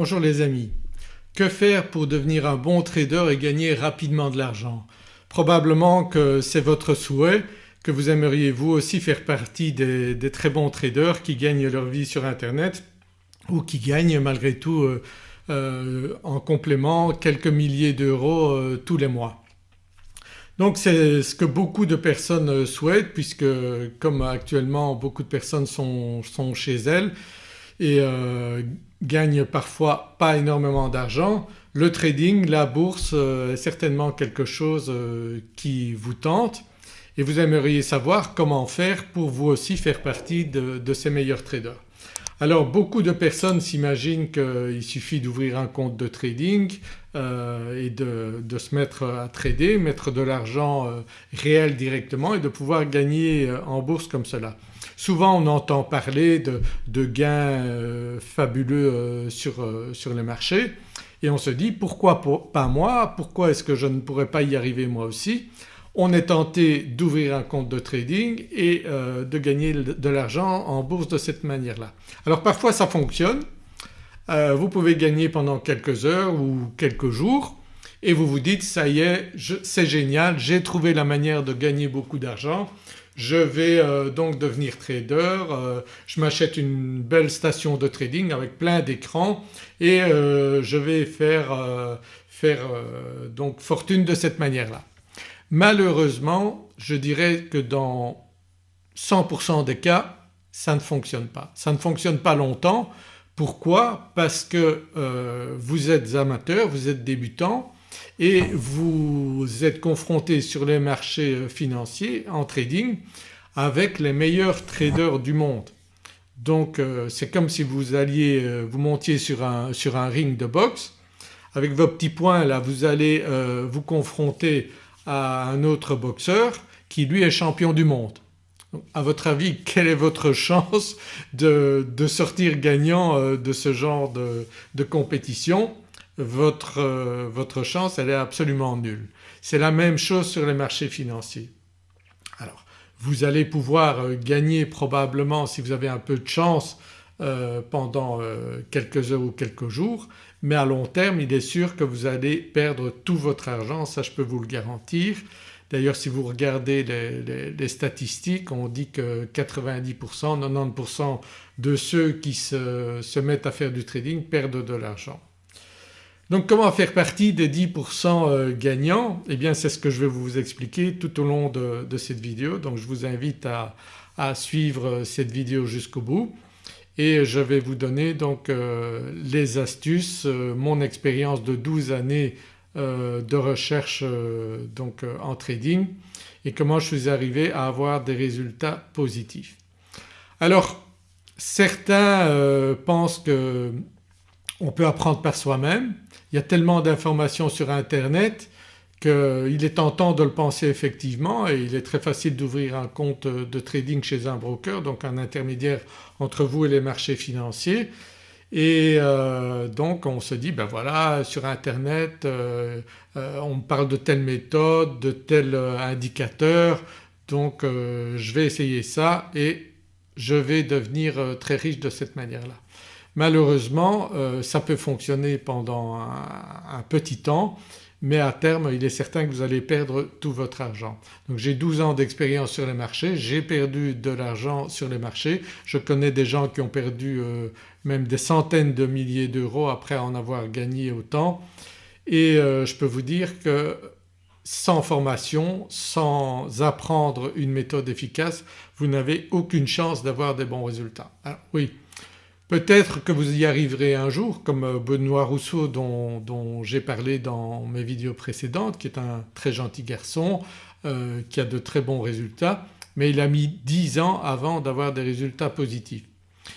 Bonjour les amis. Que faire pour devenir un bon trader et gagner rapidement de l'argent? Probablement que c'est votre souhait, que vous aimeriez vous aussi faire partie des, très bons traders qui gagnent leur vie sur internet ou qui gagnent malgré tout euh, euh, en complément quelques milliers d'euros euh, tous les mois. Donc c'est ce que beaucoup de personnes souhaitent puisque comme actuellement beaucoup de personnes sont, chez elles et euh, gagnent parfois pas énormément d'argent, le trading, la bourse euh, est certainement quelque chose euh, qui vous tente et vous aimeriez savoir comment faire pour vous aussi faire partie de ces meilleurs traders. Alors beaucoup de personnes s'imaginent qu'il suffit d'ouvrir un compte de trading euh, et de, se mettre à trader, mettre de l'argent euh, réel directement et de pouvoir gagner euh, en bourse comme cela. Souvent on entend parler de, gains fabuleux sur, sur les marchés et on se dit pourquoi pas moi, pourquoi est-ce que je ne pourrais pas y arriver moi aussi? On est tenté d'ouvrir un compte de trading et euh, de gagner de l'argent en bourse de cette manière-là. Alors parfois ça fonctionne, euh, vous pouvez gagner pendant quelques heures ou quelques jours et vous vous dites ça y est c'est génial j'ai trouvé la manière de gagner beaucoup d'argent je vais euh, donc devenir trader, je m'achète une belle station de trading avec plein d'écrans et je vais faire, faire donc fortune de cette manière-là. Malheureusement je dirais que dans 100% des cas ça ne fonctionne pas. Ça ne fonctionne pas longtemps. Pourquoi? Parce que euh, vous êtes amateur, vous êtes débutant et vous êtes confronté sur les marchés euh, financiers en trading avec les meilleurs traders du monde. Donc euh, c'est comme si vous alliez, vous montiez sur un, sur un, ring de boxe avec vos petits points là vous allez vous confronter à un autre boxeur qui lui est champion du monde. à votre avis quelle est votre chance de, sortir gagnant euh, de ce genre de, compétition? Votre, euh, votre chance elle est absolument nulle. C'est la même chose sur les marchés financiers. Alors vous allez pouvoir euh, gagner probablement si vous avez un peu de chance pendant quelques heures ou quelques jours mais à long terme il est sûr que vous allez perdre tout votre argent, ça je peux vous le garantir. D'ailleurs si vous regardez les, statistiques on dit que 90%, 90% de ceux qui se, mettent à faire du trading perdent de l'argent. Donc comment faire partie des 10% euh, gagnants? Eh bien c'est ce que je vais vous expliquer tout au long de, cette vidéo donc je vous invite à suivre cette vidéo jusqu'au bout et je vais vous donner donc euh, les astuces, euh, mon expérience de 12 années euh, de recherche donc en trading et comment je suis arrivé à avoir des résultats positifs. Alors certains pensent qu'on peut apprendre par soi-même, il y a tellement d'informations sur internet qu'il est tentant de le penser effectivement et il est très facile d'ouvrir un compte de trading chez un broker donc un intermédiaire entre vous et les marchés financiers et euh, donc on se dit ben voilà sur internet euh, euh, on parle de telle méthode, de tel indicateur donc je vais essayer ça et je vais devenir très riche de cette manière-là. Malheureusement ça peut fonctionner pendant un petit temps mais à terme il est certain que vous allez perdre tout votre argent. Donc j'ai 12 ans d'expérience sur les marchés, j'ai perdu de l'argent sur les marchés, je connais des gens qui ont perdu euh, même des centaines de milliers d'euros après en avoir gagné autant et euh, je peux vous dire que sans formation, sans apprendre une méthode efficace vous n'avez aucune chance d'avoir des bons résultats. Alors oui Peut-être que vous y arriverez un jour comme euh, Benoît Rousseau dont, j'ai parlé dans mes vidéos précédentes qui est un très gentil garçon euh, qui a de très bons résultats mais il a mis 10 ans avant d'avoir des résultats positifs.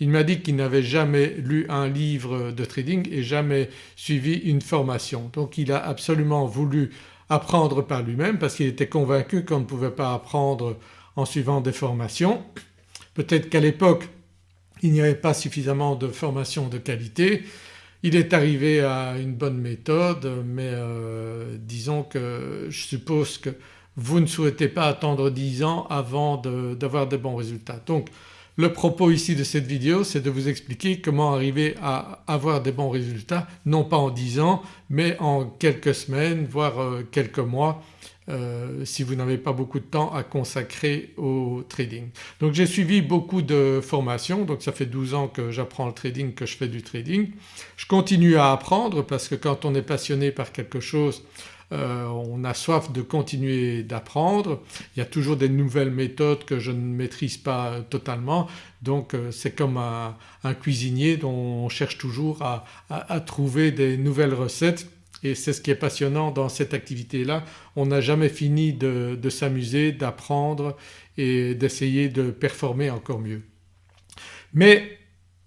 Il m'a dit qu'il n'avait jamais lu un livre de trading et jamais suivi une formation. Donc il a absolument voulu apprendre par lui-même parce qu'il était convaincu qu'on ne pouvait pas apprendre en suivant des formations. Peut-être qu'à l'époque il n'y avait pas suffisamment de formation de qualité. Il est arrivé à une bonne méthode mais euh, disons que je suppose que vous ne souhaitez pas attendre 10 ans avant d'avoir de bons résultats. Donc Le propos ici de cette vidéo c'est de vous expliquer comment arriver à avoir des bons résultats non pas en 10 ans mais en quelques semaines voire euh, quelques mois euh, si vous n'avez pas beaucoup de temps à consacrer au trading. Donc j'ai suivi beaucoup de formations donc ça fait 12 ans que j'apprends le trading, que je fais du trading. Je continue à apprendre parce que quand on est passionné par quelque chose euh, on a soif de continuer d'apprendre. Il y a toujours des nouvelles méthodes que je ne maîtrise pas totalement donc euh, c'est comme un, cuisinier dont on cherche toujours à, trouver des nouvelles recettes et c'est ce qui est passionnant dans cette activité-là. On n'a jamais fini de, s'amuser, d'apprendre et d'essayer de performer encore mieux. Mais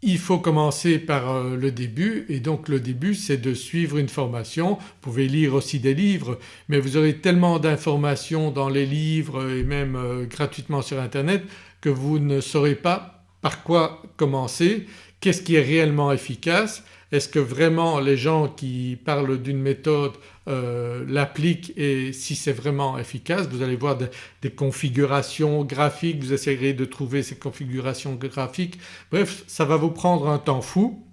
il faut commencer par euh, le début et donc le début c'est de suivre une formation. Vous pouvez lire aussi des livres mais vous aurez tellement d'informations dans les livres et même euh, gratuitement sur internet que vous ne saurez pas par quoi commencer, qu'est-ce qui est réellement efficace? Est-ce que vraiment les gens qui parlent d'une méthode euh, l'appliquent et si c'est vraiment efficace? Vous allez voir des, configurations graphiques, vous essayerez de trouver ces configurations graphiques. Bref ça va vous prendre un temps fou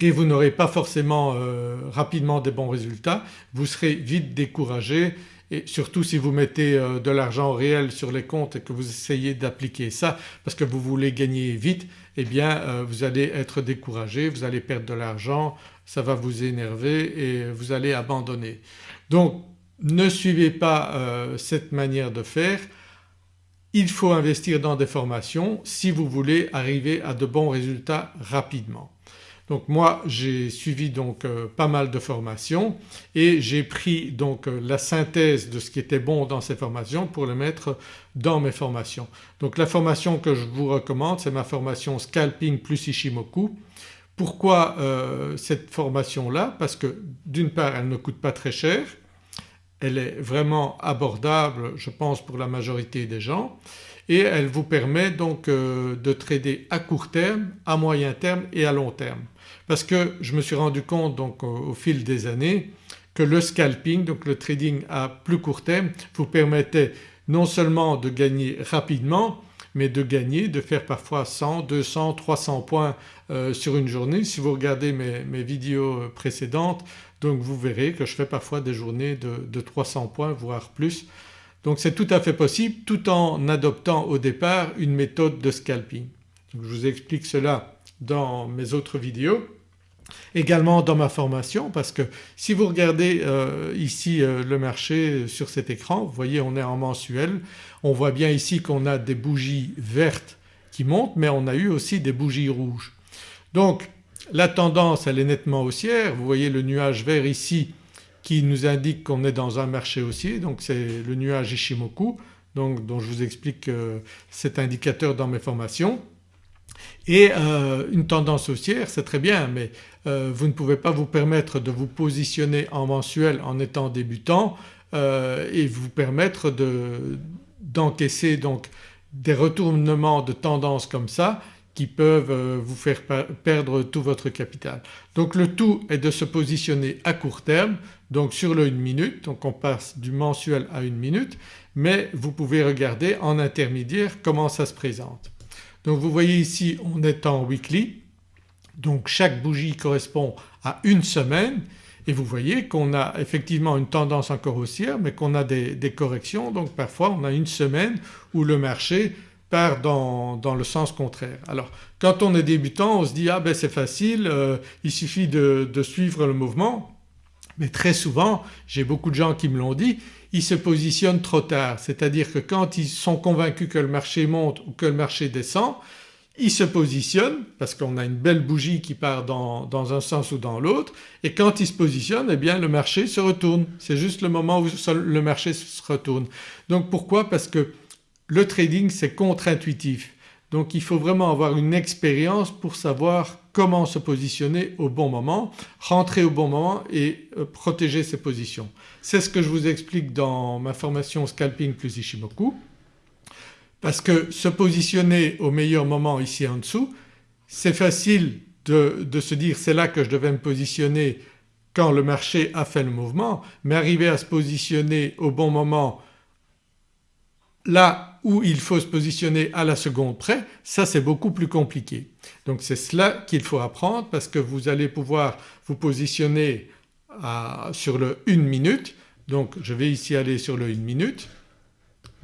et vous n'aurez pas forcément euh, rapidement des bons résultats, vous serez vite découragé et surtout si vous mettez euh, de l'argent réel sur les comptes et que vous essayez d'appliquer ça parce que vous voulez gagner vite eh bien euh, vous allez être découragé, vous allez perdre de l'argent, ça va vous énerver et vous allez abandonner. Donc ne suivez pas euh, cette manière de faire, il faut investir dans des formations si vous voulez arriver à de bons résultats rapidement. Donc moi j'ai suivi donc euh, pas mal de formations et j'ai pris donc euh, la synthèse de ce qui était bon dans ces formations pour le mettre dans mes formations. Donc la formation que je vous recommande c'est ma formation Scalping plus Ishimoku. Pourquoi euh, cette formation-là? Parce que d'une part elle ne coûte pas très cher, elle est vraiment abordable je pense pour la majorité des gens et elle vous permet donc de trader à court terme, à moyen terme et à long terme parce que je me suis rendu compte donc au, fil des années que le scalping, donc le trading à plus court terme vous permettait non seulement de gagner rapidement mais de gagner, de faire parfois 100, 200, 300 points euh, sur une journée. Si vous regardez mes, vidéos précédentes donc vous verrez que je fais parfois des journées de 300 points voire plus. Donc c'est tout à fait possible tout en adoptant au départ une méthode de scalping. Je vous explique cela dans mes autres vidéos également dans ma formation parce que si vous regardez euh, ici euh, le marché sur cet écran vous voyez on est en mensuel, on voit bien ici qu'on a des bougies vertes qui montent mais on a eu aussi des bougies rouges. Donc la tendance elle est nettement haussière, vous voyez le nuage vert ici qui nous indique qu'on est dans un marché haussier donc c'est le nuage Ishimoku donc, dont je vous explique euh, cet indicateur dans mes formations. Et euh, une tendance haussière c'est très bien mais euh, vous ne pouvez pas vous permettre de vous positionner en mensuel en étant débutant euh, et vous permettre d'encaisser donc des retournements de tendance comme ça qui peuvent vous faire perdre tout votre capital. Donc le tout est de se positionner à court terme donc sur le 1 minute donc on passe du mensuel à 1 minute mais vous pouvez regarder en intermédiaire comment ça se présente. Donc vous voyez ici on est en weekly donc chaque bougie correspond à une semaine et vous voyez qu'on a effectivement une tendance encore haussière mais qu'on a des, corrections donc parfois on a une semaine où le marché part dans, le sens contraire. Alors quand on est débutant on se dit ah ben c'est facile euh, il suffit de, de suivre le mouvement mais très souvent, j'ai beaucoup de gens qui me l'ont dit, ils se positionnent trop tard. C'est-à-dire que quand ils sont convaincus que le marché monte ou que le marché descend, ils se positionnent parce qu'on a une belle bougie qui part dans, un sens ou dans l'autre et quand ils se positionnent eh bien le marché se retourne. C'est juste le moment où le marché se retourne. Donc pourquoi? Parce que le trading c'est contre-intuitif. Donc il faut vraiment avoir une expérience pour savoir comment se positionner au bon moment, rentrer au bon moment et euh, protéger ses positions. C'est ce que je vous explique dans ma formation Scalping plus Ishimoku parce que se positionner au meilleur moment ici en dessous c'est facile de, de se dire c'est là que je devais me positionner quand le marché a fait le mouvement mais arriver à se positionner au bon moment Là où il faut se positionner à la seconde près ça c'est beaucoup plus compliqué. Donc c'est cela qu'il faut apprendre parce que vous allez pouvoir vous positionner sur le 1 minute donc je vais ici aller sur le 1 minute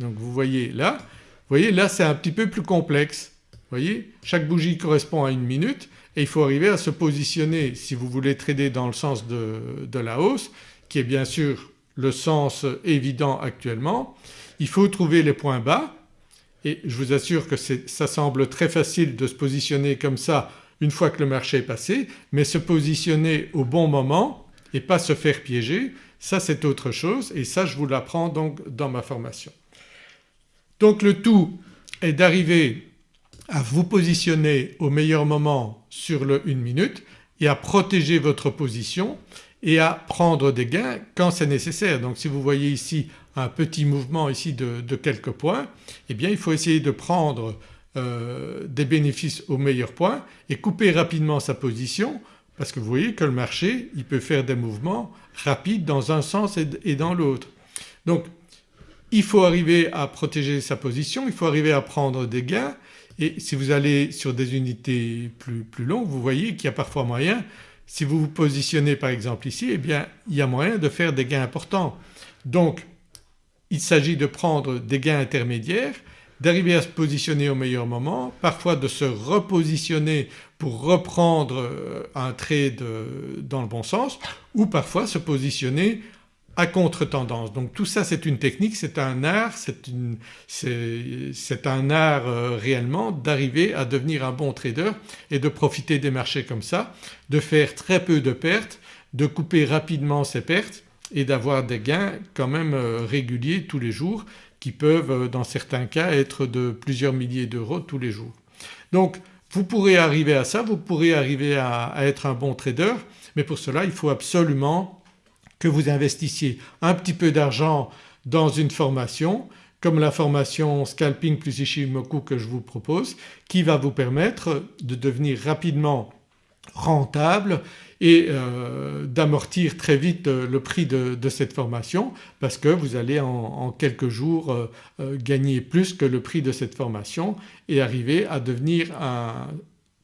donc vous voyez là, vous voyez là c'est un petit peu plus complexe. Voyez chaque bougie correspond à une minute et il faut arriver à se positionner si vous voulez trader dans le sens de la hausse qui est bien sûr le sens évident actuellement. Il faut trouver les points bas et je vous assure que ça semble très facile de se positionner comme ça une fois que le marché est passé mais se positionner au bon moment et pas se faire piéger ça c'est autre chose et ça je vous l'apprends donc dans ma formation. Donc le tout est d'arriver à vous positionner au meilleur moment sur le 1 minute et à protéger votre position et à prendre des gains quand c'est nécessaire. Donc si vous voyez ici un petit mouvement ici de, quelques points eh bien il faut essayer de prendre euh, des bénéfices au meilleur point et couper rapidement sa position parce que vous voyez que le marché il peut faire des mouvements rapides dans un sens et dans l'autre. Donc il faut arriver à protéger sa position, il faut arriver à prendre des gains et si vous allez sur des unités plus, plus longues vous voyez qu'il y a parfois moyen, si vous vous positionnez par exemple ici eh bien il y a moyen de faire des gains importants. Donc il s'agit de prendre des gains intermédiaires d'arriver à se positionner au meilleur moment, parfois de se repositionner pour reprendre euh, un trade dans le bon sens ou parfois se positionner à contre-tendance. Donc tout ça c'est une technique, c'est un art, c'est un art euh, réellement d'arriver à devenir un bon trader et de profiter des marchés comme ça, de faire très peu de pertes, de couper rapidement ses pertes et d'avoir des gains quand même euh, réguliers tous les jours qui peuvent euh, dans certains cas être de plusieurs milliers d'euros tous les jours. Donc vous pourrez arriver à ça, vous pourrez arriver à, être un bon trader mais pour cela il faut absolument que vous investissiez un petit peu d'argent dans une formation comme la formation Scalping plus Ishimoku que je vous propose qui va vous permettre de devenir rapidement rentable et euh, d'amortir très vite euh, le prix de, cette formation parce que vous allez en, quelques jours euh, gagner plus que le prix de cette formation et arriver à devenir un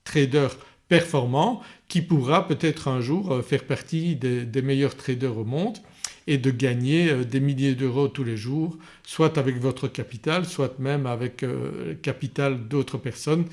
trader performant qui pourra peut-être un jour faire partie des, meilleurs traders au monde et de gagner des milliers d'euros tous les jours soit avec votre capital soit même avec le capital d'autres personnes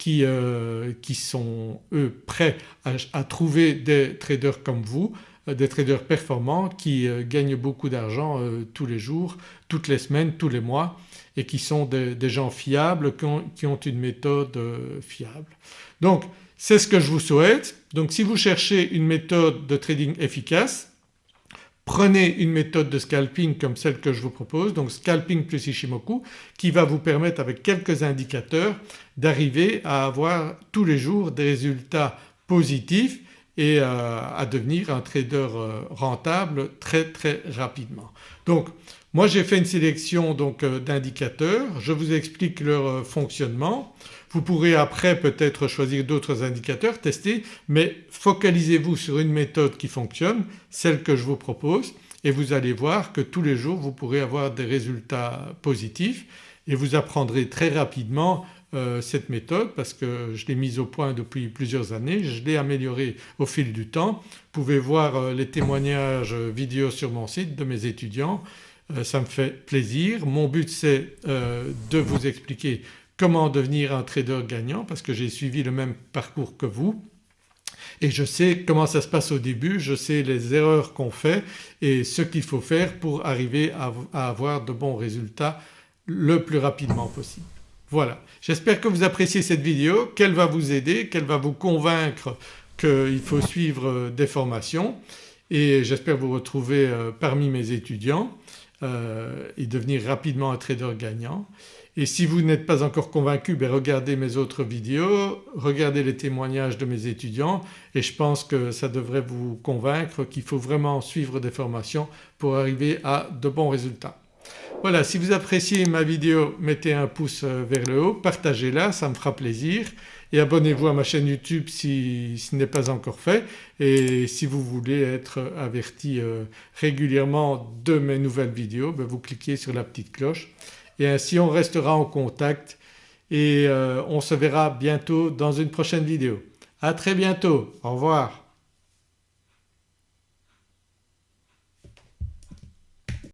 qui, euh, qui sont eux prêts à, trouver des traders comme vous, euh, des traders performants qui euh, gagnent beaucoup d'argent tous les jours, toutes les semaines, tous les mois et qui sont des, gens fiables, qui ont, une méthode fiable. Donc c'est ce que je vous souhaite. Donc si vous cherchez une méthode de trading efficace Prenez une méthode de scalping comme celle que je vous propose donc scalping plus Ishimoku qui va vous permettre avec quelques indicateurs d'arriver à avoir tous les jours des résultats positifs et euh, à devenir un trader euh, rentable très très rapidement. Donc moi j'ai fait une sélection euh, d'indicateurs, je vous explique leur fonctionnement. Vous pourrez après peut-être choisir d'autres indicateurs, tester mais focalisez-vous sur une méthode qui fonctionne, celle que je vous propose et vous allez voir que tous les jours vous pourrez avoir des résultats positifs et vous apprendrez très rapidement euh, cette méthode parce que je l'ai mise au point depuis plusieurs années, je l'ai améliorée au fil du temps. Vous pouvez voir euh, les témoignages vidéo sur mon site de mes étudiants, euh, ça me fait plaisir. Mon but c'est de vous expliquer comment devenir un trader gagnant parce que j'ai suivi le même parcours que vous et je sais comment ça se passe au début, je sais les erreurs qu'on fait et ce qu'il faut faire pour arriver à, avoir de bons résultats le plus rapidement possible. Voilà, j'espère que vous appréciez cette vidéo, qu'elle va vous aider, qu'elle va vous convaincre qu'il faut suivre des formations et j'espère vous retrouver euh, parmi mes étudiants euh, et devenir rapidement un trader gagnant. Et si vous n'êtes pas encore convaincu, ben regardez mes autres vidéos, regardez les témoignages de mes étudiants et je pense que ça devrait vous convaincre qu'il faut vraiment suivre des formations pour arriver à de bons résultats. Voilà si vous appréciez ma vidéo mettez un pouce vers le haut, partagez-la ça me fera plaisir et abonnez-vous à ma chaîne YouTube si ce n'est pas encore fait et si vous voulez être averti euh, régulièrement de mes nouvelles vidéos ben vous cliquez sur la petite cloche et ainsi on restera en contact et euh, on se verra bientôt dans une prochaine vidéo. À très bientôt, au revoir.